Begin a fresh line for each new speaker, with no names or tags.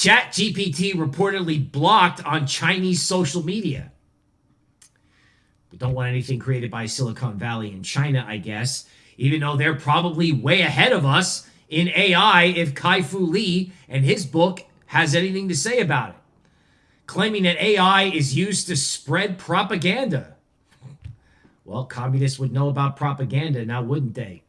ChatGPT reportedly blocked on Chinese social media. We don't want anything created by Silicon Valley in China, I guess, even though they're probably way ahead of us in AI if Kai Fu Lee and his book has anything to say about it. Claiming that AI is used to spread propaganda. Well, communists would know about propaganda now, wouldn't they?